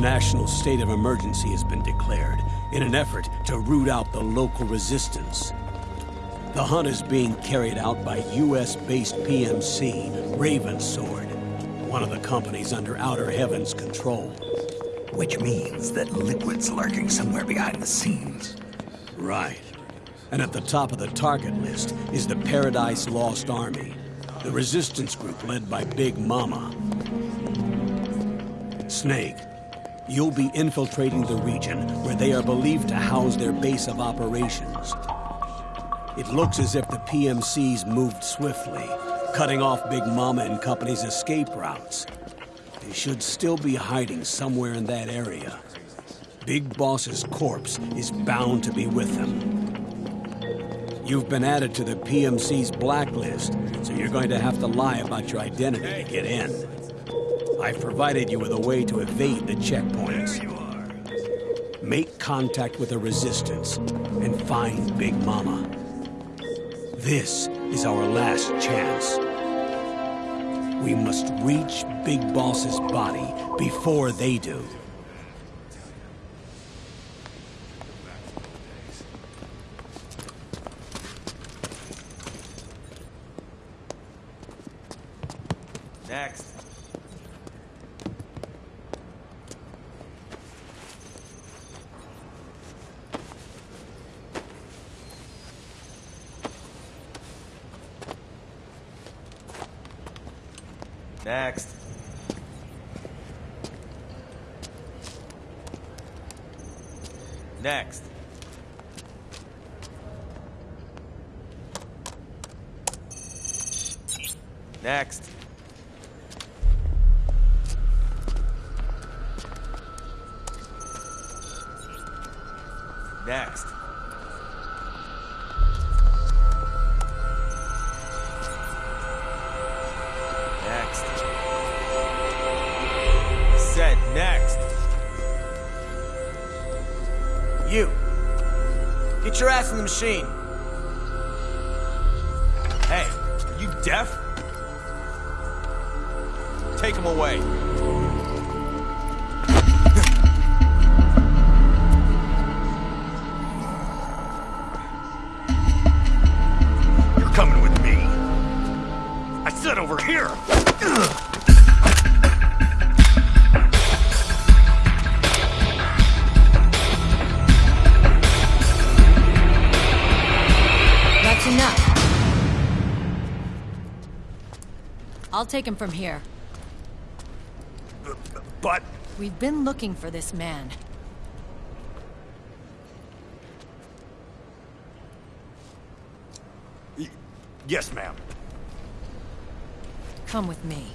National state of emergency has been declared in an effort to root out the local resistance. The hunt is being carried out by US-based PMC, Ravensword, one of the companies under Outer Heaven's control. Which means that Liquid's lurking somewhere behind the scenes. Right. And at the top of the target list is the Paradise Lost Army, the resistance group led by Big Mama. Snake, you'll be infiltrating the region where they are believed to house their base of operations. It looks as if the PMCs moved swiftly, cutting off Big Mama and Company's escape routes. They should still be hiding somewhere in that area. Big Boss's corpse is bound to be with them. You've been added to the PMC's blacklist, so you're going to have to lie about your identity to get in. I've provided you with a way to evade the checkpoints. you are Make contact with the Resistance and find Big Mama. This is our last chance. We must reach Big Boss's body before they do. Next. Next. Next. Next. Next. Machine. Hey, are you deaf? Take him away. Take him from here. But We've been looking for this man. yes, ma'am. Come with me.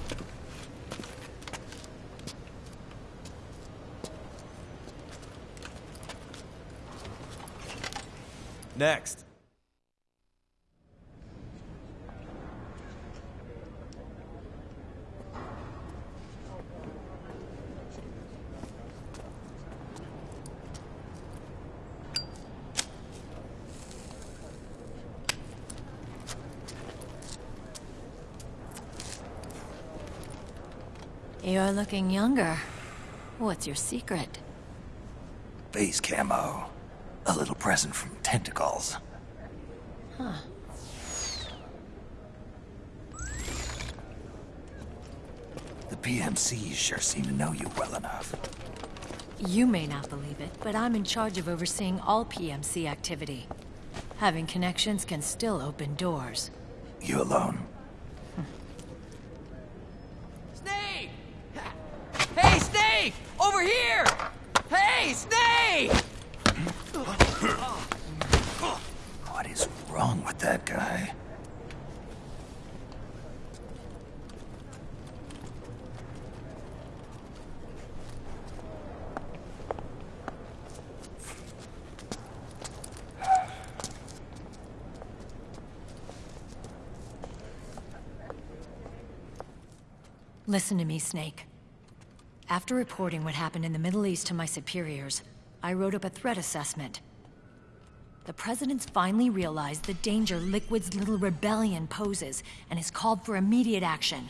Next. You're looking younger. What's your secret? FaceCamo. A little present from Tentacles. Huh. The PMCs sure seem to know you well enough. You may not believe it, but I'm in charge of overseeing all PMC activity. Having connections can still open doors. You alone? Snake! Hey, Snake! Over here! Hey, Snake! What is wrong with that guy? Listen to me, Snake. After reporting what happened in the Middle East to my superiors, I wrote up a threat assessment. The President's finally realized the danger Liquid's little rebellion poses and has called for immediate action.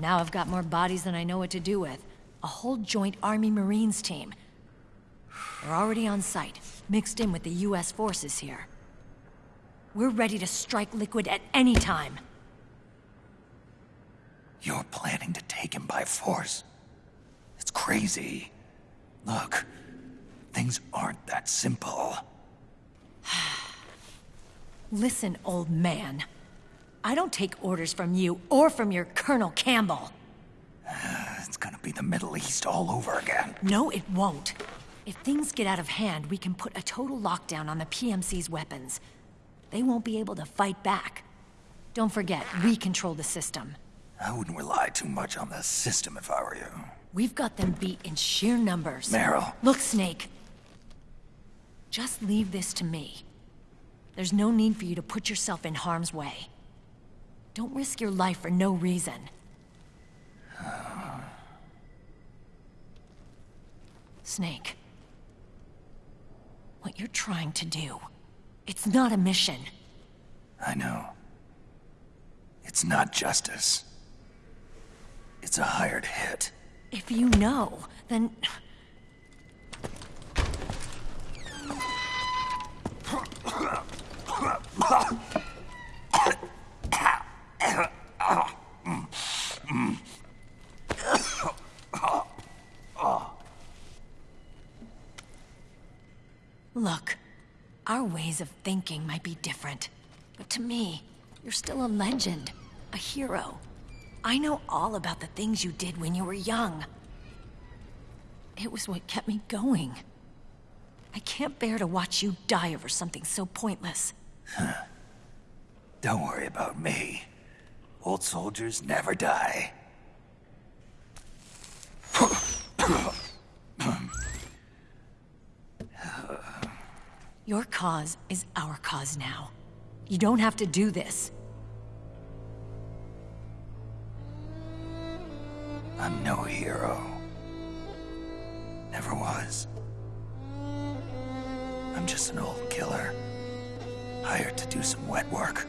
Now I've got more bodies than I know what to do with. A whole joint Army Marines team. They're already on site, mixed in with the U.S. forces here. We're ready to strike Liquid at any time. You're planning to take him by force. Crazy. Look, things aren't that simple. Listen, old man. I don't take orders from you or from your Colonel Campbell. It's gonna be the Middle East all over again. No, it won't. If things get out of hand, we can put a total lockdown on the PMC's weapons. They won't be able to fight back. Don't forget, we control the system. I wouldn't rely too much on the system if I were you. We've got them beat in sheer numbers. Meryl. Look, Snake. Just leave this to me. There's no need for you to put yourself in harm's way. Don't risk your life for no reason. Snake. What you're trying to do, it's not a mission. I know. It's not justice. It's a hired hit. If you know, then... Look, our ways of thinking might be different, but to me, you're still a legend, a hero. I know all about the things you did when you were young. It was what kept me going. I can't bear to watch you die over something so pointless. Don't worry about me. Old soldiers never die. Your cause is our cause now. You don't have to do this. Was. I'm just an old killer. Hired to do some wet work.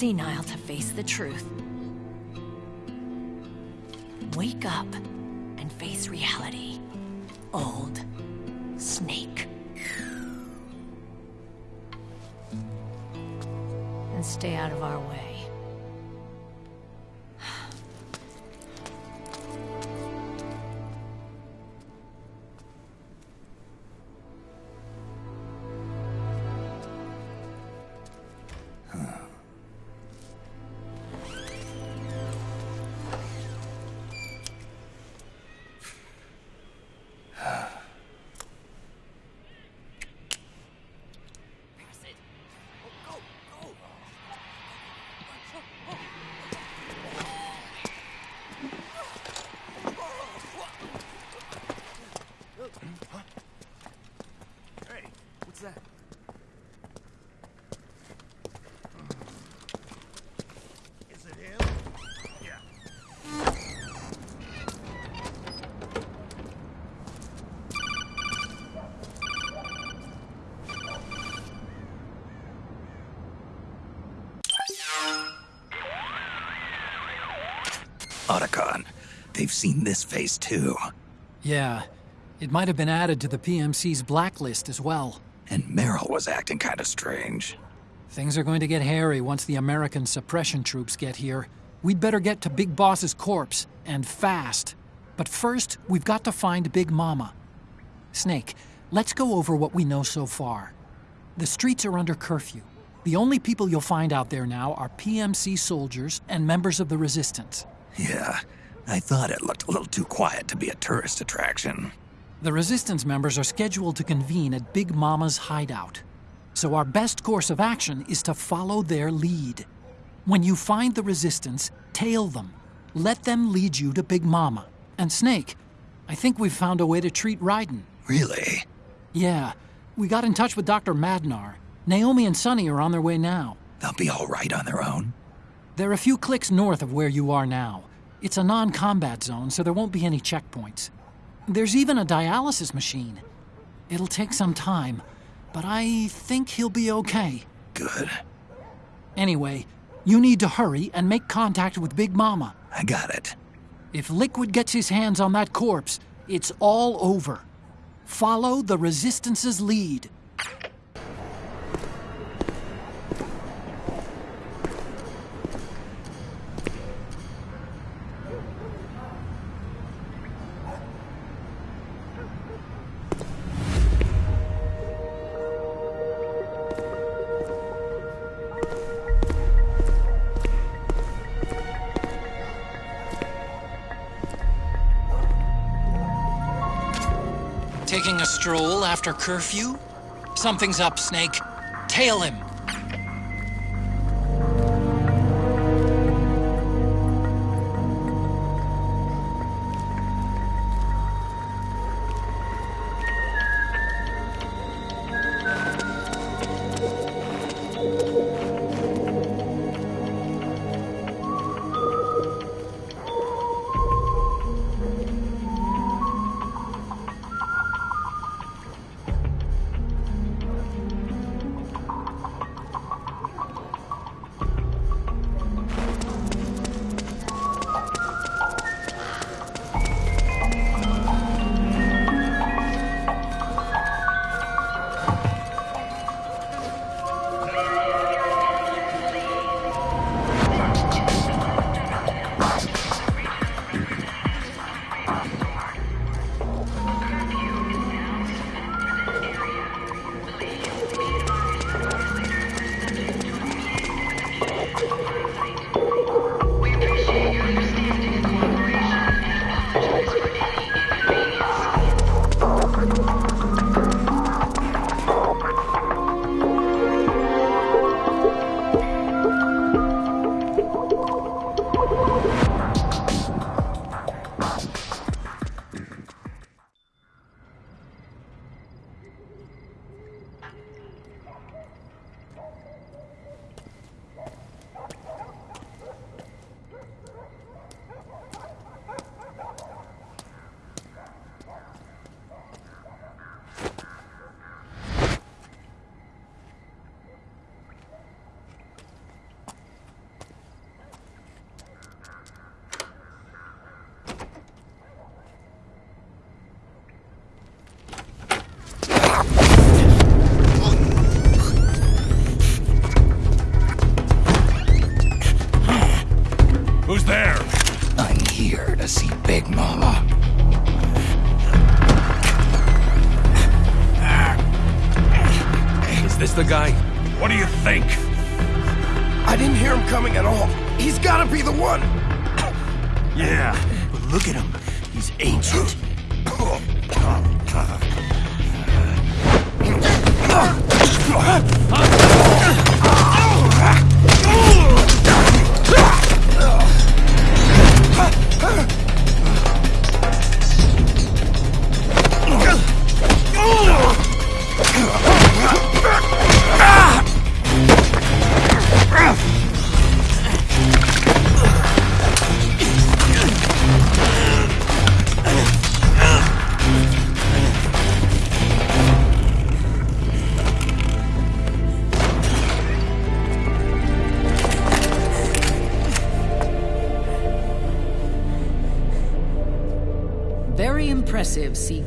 Senile to face the truth. Wake up and face reality. Old Snake. And stay out of our way. They've seen this face too. Yeah, it might have been added to the PMC's blacklist as well. And Meryl was acting kinda strange. Things are going to get hairy once the American suppression troops get here. We'd better get to Big Boss's corpse, and fast. But first, we've got to find Big Mama. Snake, let's go over what we know so far. The streets are under curfew. The only people you'll find out there now are PMC soldiers and members of the Resistance. Yeah, I thought it looked a little too quiet to be a tourist attraction. The Resistance members are scheduled to convene at Big Mama's hideout. So our best course of action is to follow their lead. When you find the Resistance, tail them. Let them lead you to Big Mama. And Snake, I think we've found a way to treat Raiden. Really? Yeah, we got in touch with Dr. Madnar. Naomi and Sonny are on their way now. They'll be all right on their own. They're a few clicks north of where you are now. It's a non combat zone, so there won't be any checkpoints. There's even a dialysis machine. It'll take some time, but I think he'll be okay. Good. Anyway, you need to hurry and make contact with Big Mama. I got it. If Liquid gets his hands on that corpse, it's all over. Follow the Resistance's lead. After curfew? Something's up, Snake. Tail him.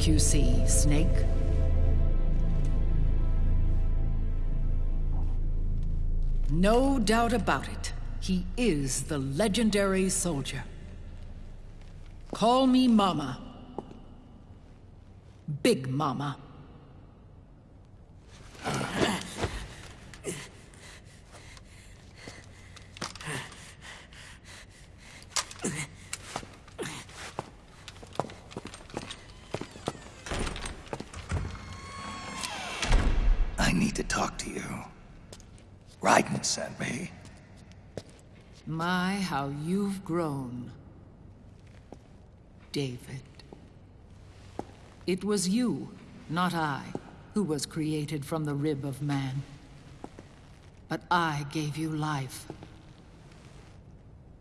CQC, Snake. No doubt about it. He is the legendary soldier. Call me Mama. Big Mama. I need to talk to you. Sent me. My, how you've grown. David. It was you, not I, who was created from the rib of man. But I gave you life.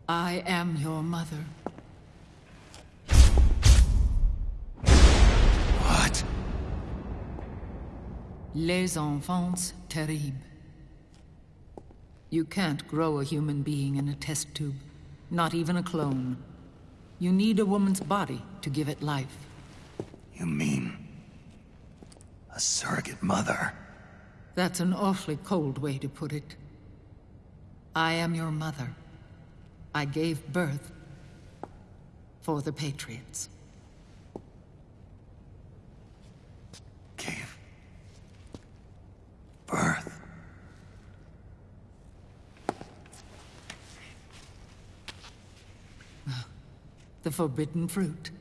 I am your mother. What? Les enfants terribles. You can't grow a human being in a test tube. Not even a clone. You need a woman's body to give it life. You mean... a surrogate mother? That's an awfully cold way to put it. I am your mother. I gave birth for the Patriots. Gave... birth? The forbidden fruit.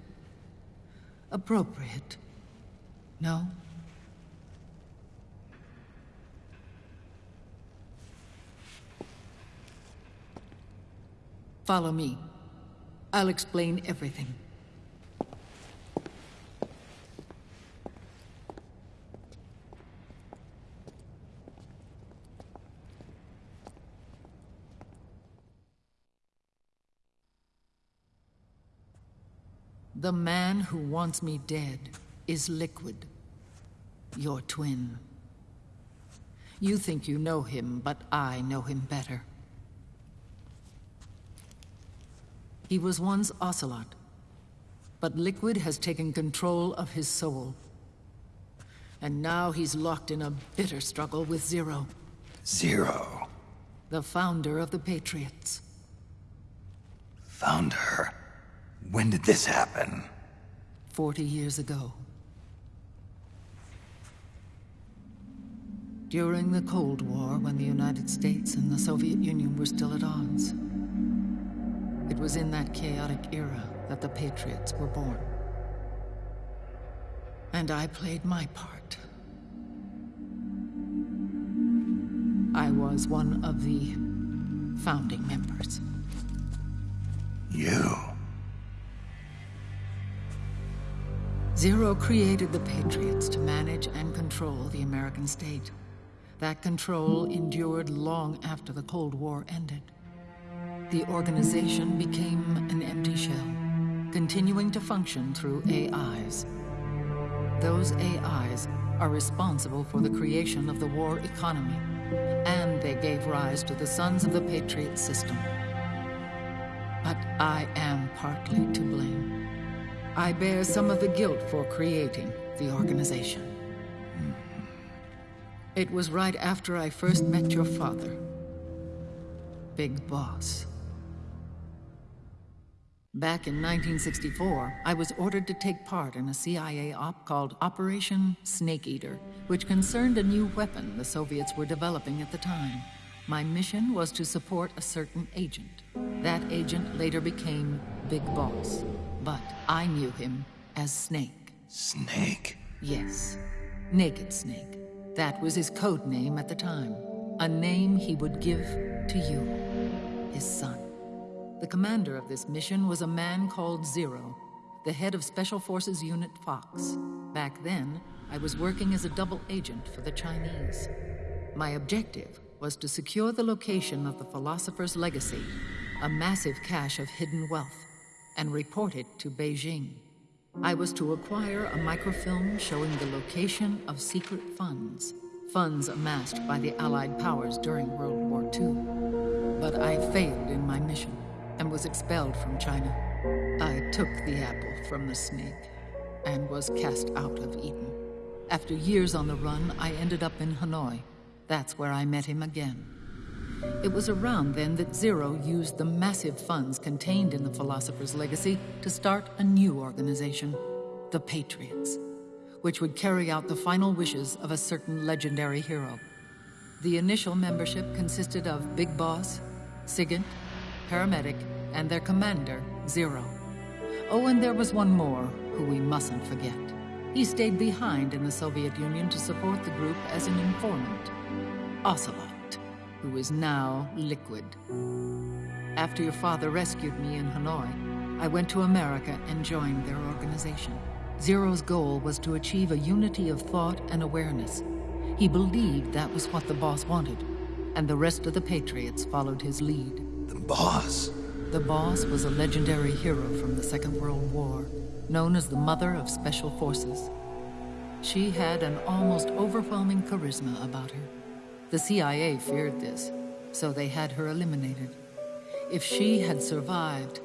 Appropriate. No? Follow me. I'll explain everything. The man who wants me dead is Liquid. Your twin. You think you know him, but I know him better. He was once Ocelot, but Liquid has taken control of his soul. And now he's locked in a bitter struggle with Zero, Zero. the founder of the Patriots. Found her. When did this happen? Forty years ago. During the Cold War, when the United States and the Soviet Union were still at odds. It was in that chaotic era that the Patriots were born. And I played my part. I was one of the founding members. You. Zero created the Patriots to manage and control the American state. That control endured long after the Cold War ended. The organization became an empty shell, continuing to function through AIs. Those AIs are responsible for the creation of the war economy, and they gave rise to the Sons of the Patriot system. But I am partly to blame. I bear some of the guilt for creating the organization. Mm-hmm. It was right after I first met your father. Big Boss. Back in 1964, I was ordered to take part in a CIA op called Operation Snake Eater, which concerned a new weapon the Soviets were developing at the time. My mission was to support a certain agent. That agent later became Big Boss, but I knew him as Snake. Snake? Yes, Naked Snake. That was his code name at the time. A name he would give to you, his son. The commander of this mission was a man called Zero, the head of Special Forces Unit Fox. Back then, I was working as a double agent for the Chinese. My objective was to secure the location of the Philosopher's Legacy, a massive cache of hidden wealth, and report it to Beijing. I was to acquire a microfilm showing the location of secret funds, funds amassed by the Allied powers during World War II. But I failed in my mission and was expelled from China. I took the apple from the snake and was cast out of Eden. After years on the run, I ended up in Hanoi. That's where I met him again. It was around then that Zero used the massive funds contained in the Philosopher's Legacy to start a new organization, the Patriots, which would carry out the final wishes of a certain legendary hero. The initial membership consisted of Big Boss, Sigint, Paramedic, and their commander, Zero. Oh, and there was one more who we mustn't forget. He stayed behind in the Soviet Union to support the group as an informant. Ocelot, who is now Liquid. After your father rescued me in Hanoi, I went to America and joined their organization. Zero's goal was to achieve a unity of thought and awareness. He believed that was what the boss wanted, and the rest of the Patriots followed his lead. The boss? The boss was a legendary hero from the Second World War, known as the Mother of Special Forces. She had an almost overwhelming charisma about her. The CIA feared this, so they had her eliminated. If she had survived,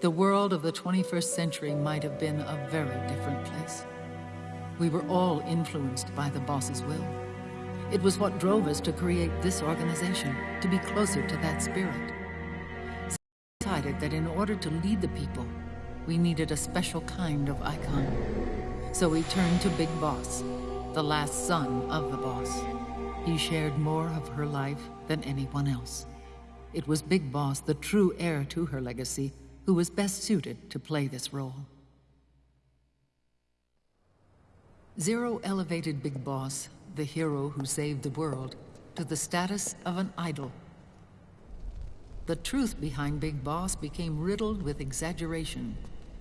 the world of the 21st century might have been a very different place. We were all influenced by the boss's will. It was what drove us to create this organization, to be closer to that spirit. So we decided that in order to lead the people, we needed a special kind of icon. So we turned to Big Boss, the last son of the boss. He shared more of her life than anyone else. It was Big Boss, the true heir to her legacy, who was best suited to play this role. Zero elevated Big Boss, the hero who saved the world, to the status of an idol. The truth behind Big Boss became riddled with exaggeration,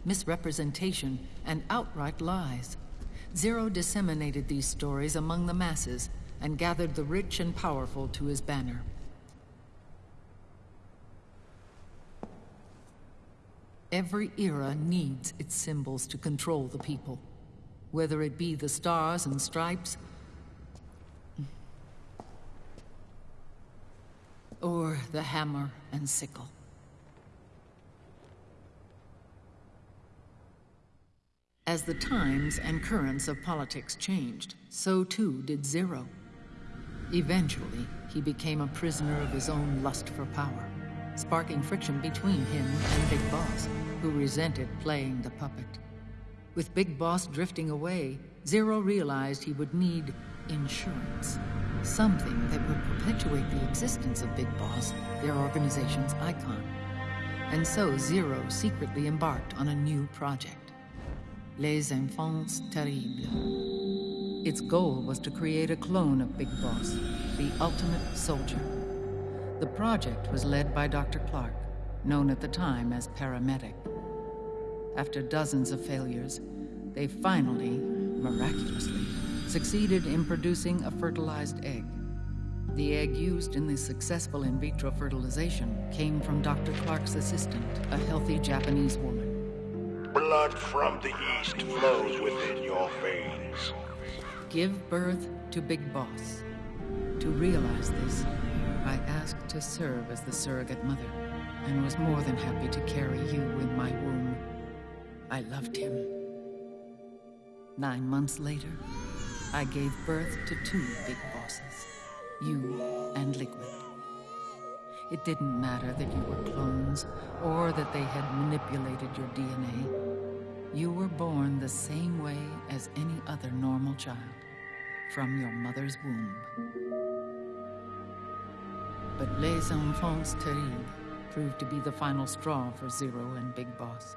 misrepresentation, and outright lies. Zero disseminated these stories among the masses and gathered the rich and powerful to his banner. Every era needs its symbols to control the people, whether it be the stars and stripes, or the hammer and sickle. As the times and currents of politics changed, so too did Zero. Eventually, he became a prisoner of his own lust for power sparking friction between him and Big Boss, who resented playing the puppet. With Big Boss drifting away, Zero realized he would need insurance. Something that would perpetuate the existence of Big Boss, their organization's icon. And so Zero secretly embarked on a new project. Les Enfants Terribles. Its goal was to create a clone of Big Boss, the ultimate soldier. The project was led by Dr. Clark, known at the time as Paramedic. After dozens of failures, they finally, miraculously, succeeded in producing a fertilized egg. The egg used in the successful in vitro fertilization came from Dr. Clark's assistant, a healthy Japanese woman. Blood from the east flows within your veins. Give birth to Big Boss. To realize this, I asked to serve as the surrogate mother, and was more than happy to carry you in my womb. I loved him. Nine months later, I gave birth to two big bosses, you and Liquid. It didn't matter that you were clones, or that they had manipulated your DNA. You were born the same way as any other normal child, from your mother's womb but Les Enfants Terribles proved to be the final straw for Zero and Big Boss.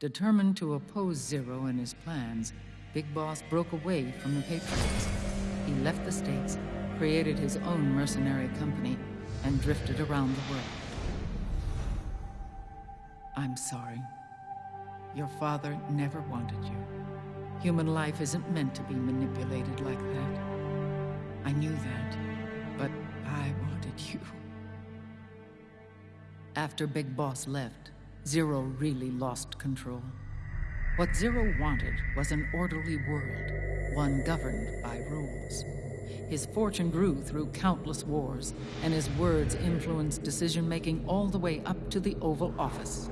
Determined to oppose Zero and his plans, Big Boss broke away from the Patriots. He left the States, created his own mercenary company, and drifted around the world. I'm sorry. Your father never wanted you. Human life isn't meant to be manipulated like that. I knew that, but I wanted you. After Big Boss left, Zero really lost control. What Zero wanted was an orderly world, one governed by rules. His fortune grew through countless wars, and his words influenced decision-making all the way up to the Oval Office.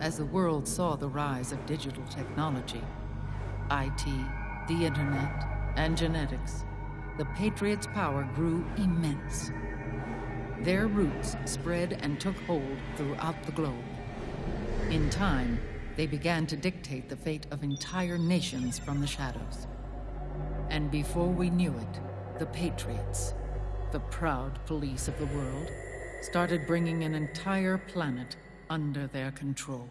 As the world saw the rise of digital technology, IT, the internet, and genetics, the Patriots' power grew immense. Their roots spread and took hold throughout the globe. In time, they began to dictate the fate of entire nations from the shadows. And before we knew it, the Patriots, the proud police of the world, started bringing an entire planet under their control.